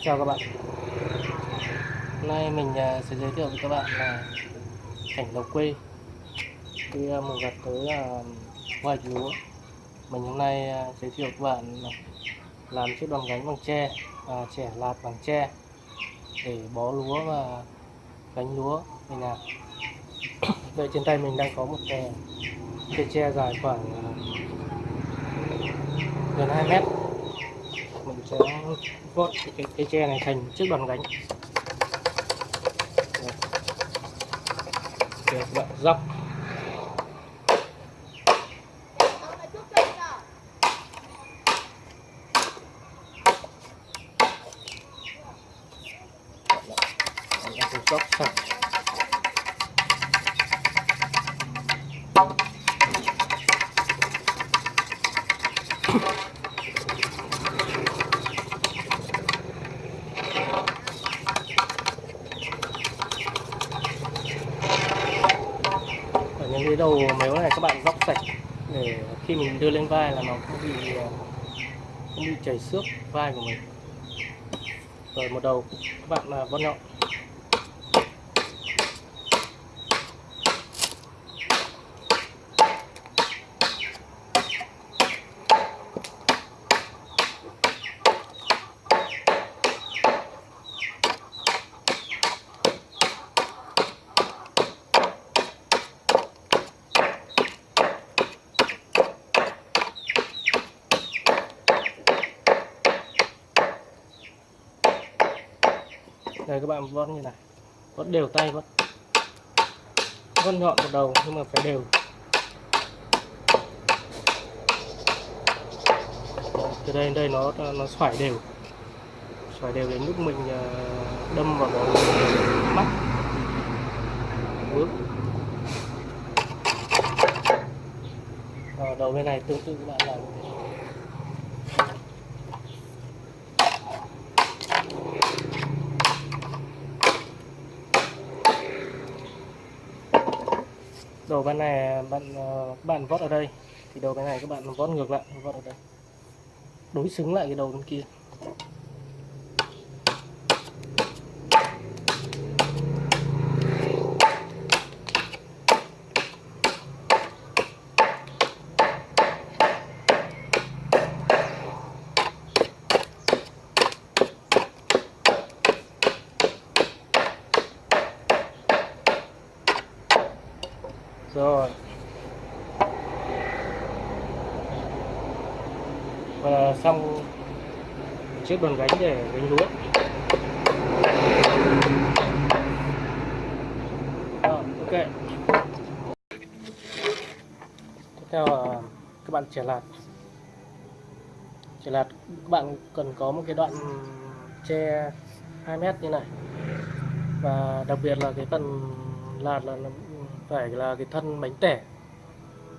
chào các bạn. Hôm nay mình à, sẽ giới thiệu với các bạn là cảnh lộc quê. Khi à, mình gặp tới là hoạch lúa mình hôm nay à, giới thiệu các bạn làm chiếc đòn gánh bằng tre và trẻ lạt bằng tre để bó lúa và gánh lúa mình làm. đây trên tay mình đang có một cái cây tre dài khoảng à, gần 2 mét. Mình sẽ vót cái cây tre này thành chiếc đòn gánh. Để các bạn dốc. Dốc sạch ở khi mình đưa lên vai là nó không bị ờ, không bị chảy xước vai của mình. Rồi một đầu, các bạn là vót nhọn đây, các bạn vót như này. Vót đều tay vót. Vót nhọn một đầu, nhưng mà phải đều. Từ đây đến đây nó nó xoải đều. Xoải đều đến lúc mình à, đâm vào cái mắt. Bước. Đầu bên này tương tự các bạn làm đầu bên này, bạn các bạn vót ở đây. Thì đầu cái này các bạn vót ngược lại, vót ở đây. Đối xứng lại cái đầu bên kia. Rồi. Và xong chiếc đòn gánh để gánh lúa. Rồi, ok. Tiếp theo là các bạn trẻ lạt. Trẻ lạt các bạn cần có một cái đoạn tre 2 mét như này. Và đặc biệt là cái phần lạt là phải là cái thân bánh tẻ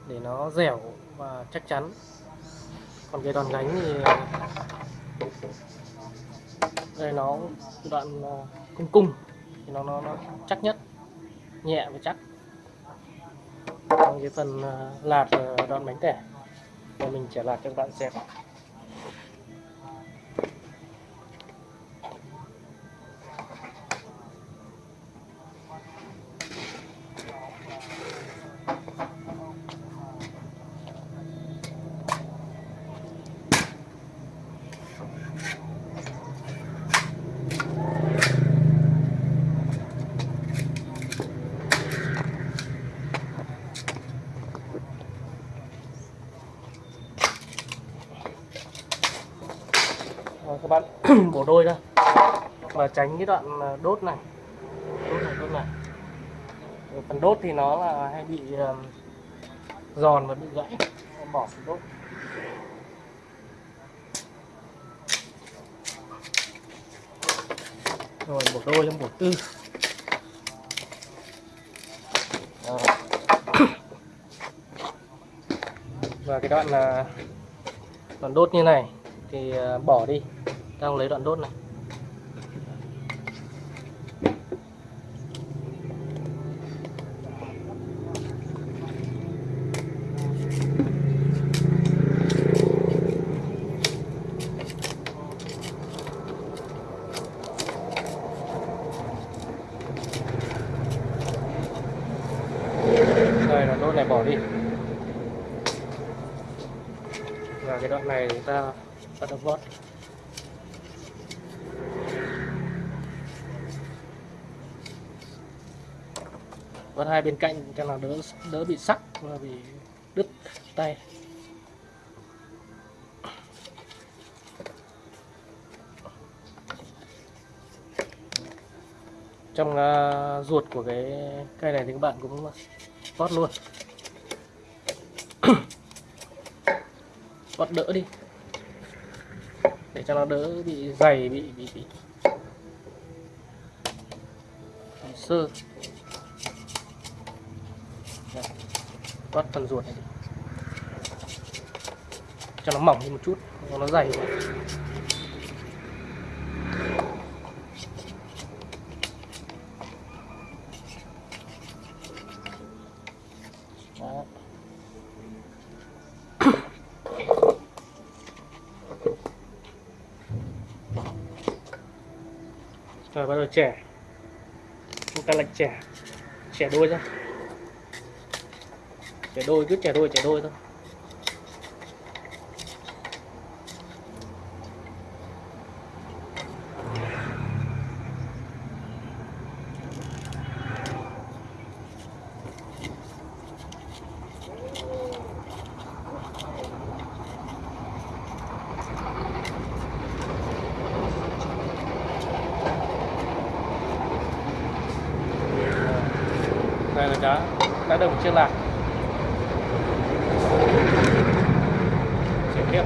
để nó dẻo và chắc chắn. Còn cái đòn gánh thì đây nó đoạn ờ, cung cung thì nó nó, nó chắc nhất nhẹ và chắc. Còn cái phần ờ, lạt ờ, đoạn bánh tẻ và mình sẽ lạt cho các bạn xem. bổ đôi ra và tránh cái đoạn à, đốt này. Đốt này đốt này. Rồi phần đốt thì nó là hay bị à, giòn và bị gãy. Em bỏ phần đốt. Rồi bổ đôi lên bổ tư. Rồi. và cái đoạn là đoạn đốt như này thì à, bỏ đi đang lấy đoạn đốt này. Đây là đốt này bỏ đi. Và cái đoạn này chúng ta bắt đầu vót con hai bên cạnh cho nó đỡ đỡ bị sắc và bị đứt tay. Trong uh, ruột của cái cây này thì các bạn cũng vót luôn. Vót đỡ đi. Để cho nó đỡ bị dày bị bị bị, bị sơ. Vót phần ruột này đi. Cho nó mỏng đi một chút, cho nó dày quá. Rồi bắt đầu trẻ. Chúng ta lạch trẻ. Trẻ đôi ra Trẻ đôi, cứ trẻ đôi trẻ đôi thôi. Đây là cá Cá đồng chưa lạc Chuyển tiếp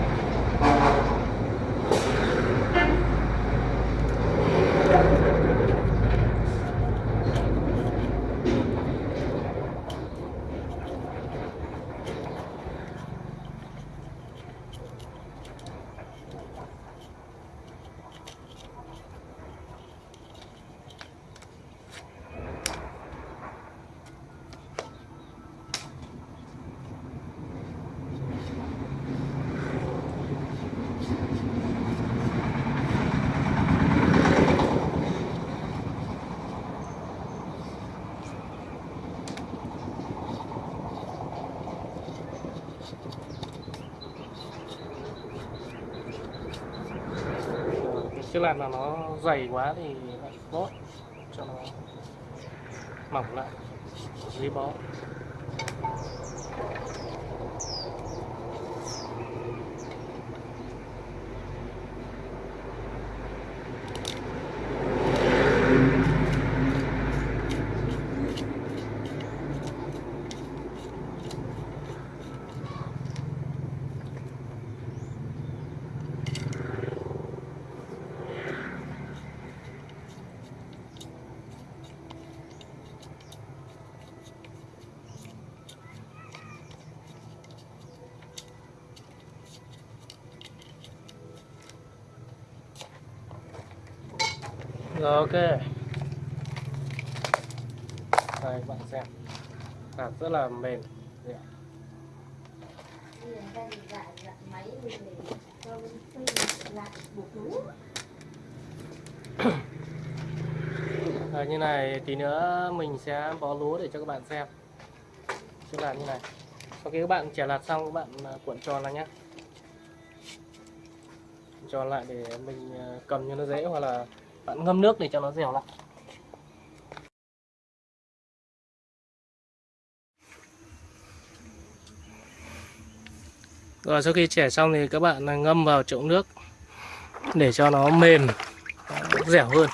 Rồi, Chứ làm là nó dày quá thì lại bót cho nó mỏng lại dưới bó Ờ, ok. Đây các bạn xem. Hạt rất là mềm. Dạ. Như này tí nữa mình sẽ bó lúa để cho các bạn xem. Sẽ làm như này. Sau khi các bạn chẻ lạt xong, các bạn à, cuộn tròn lại nhé Tròn lại để mình à, cầm cho nó dễ hoặc là bạn ngâm nước để cho nó dẻo lại. Rồi, sau khi chẻ xong thì các bạn ngâm vào chậu nước để cho nó mềm dẻo hơn.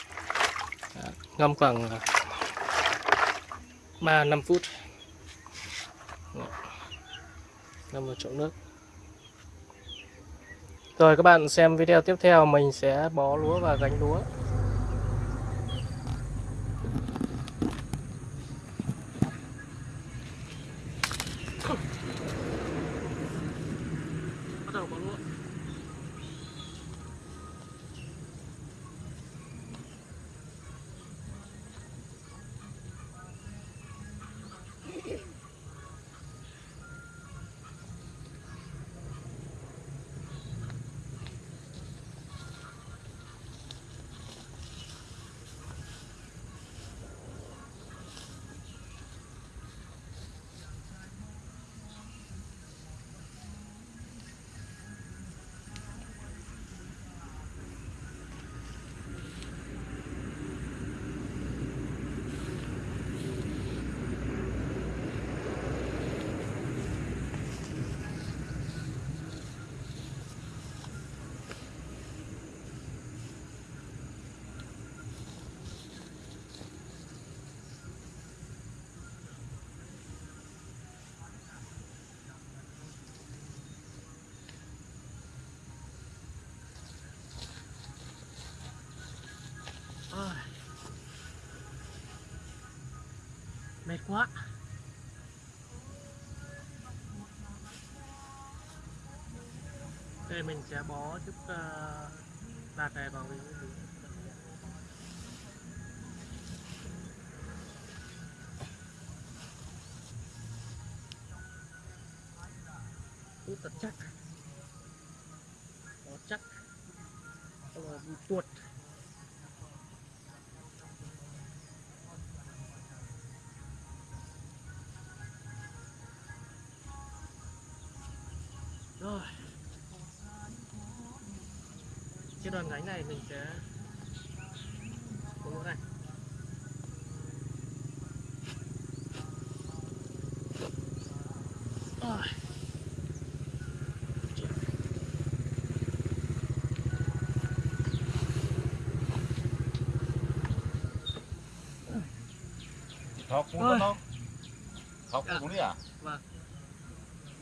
Ngâm khoảng ờ, 3 5 phút. Ngâm vào chậu nước. Rồi, các bạn xem video tiếp theo, mình sẽ bó lúa và gánh lúa. Mệt quá. Đây mình sẽ bó giúp uh, đạt này vào cái hút thật chắc. Bó chắc. Rồi tuột cái đoạn gánh này mình sẽ có lỗ này. Rồi. Thọc cũng không thọc Dạ. cũng đi à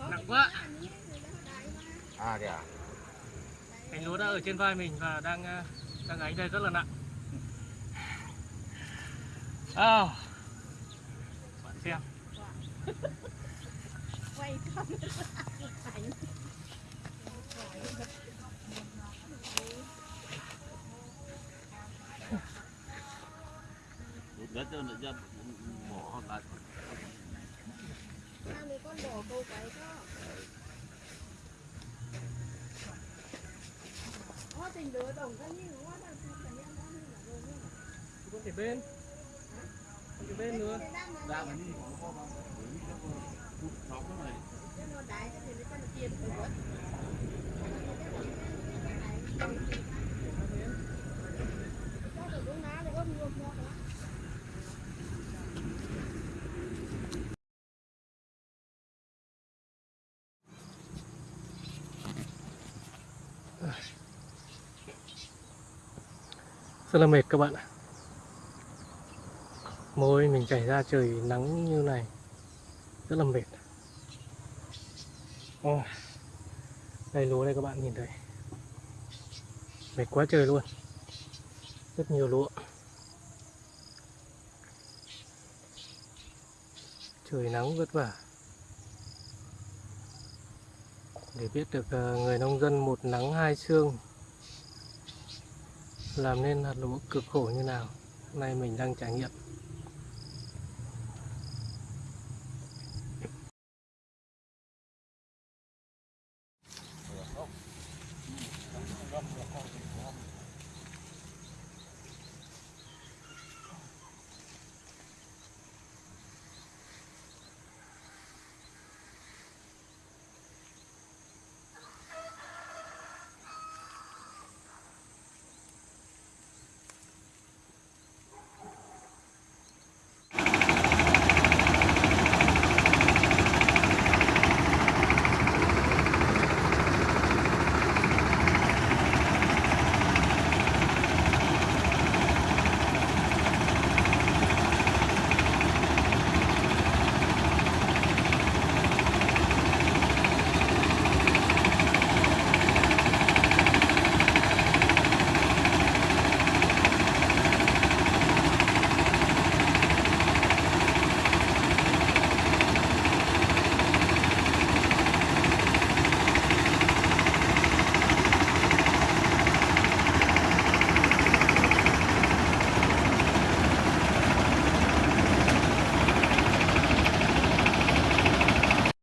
nặng quá. À kìa cành lúa đã ở trên vai mình và đang ờ, đang gánh đây rất là nặng. À, bạn xem. Quay ảnh. Đất cho nó bỏ lại. Con bỏ câu cái đó Ó tình đứa đồng cái như nó đang xin cái nhân nó như là đồ như không? Thể bên. Không thể bên nữa. Ra mà đi thọc cái này nó đái cho thì nó cho nó tiền của nó Cho được đúng ná để ôm ngược ngược rất là mệt các bạn ạ. Môi mình chảy ra trời nắng như này. Rất là mệt. Ôi, đây lúa đây các bạn nhìn thấy. Mệt quá trời luôn. Rất nhiều lúa. Trời nắng vất vả. Để biết được ờ, người nông dân một nắng hai sương làm nên hạt lúa cực khổ như nào? Hôm nay mình đang trải nghiệm.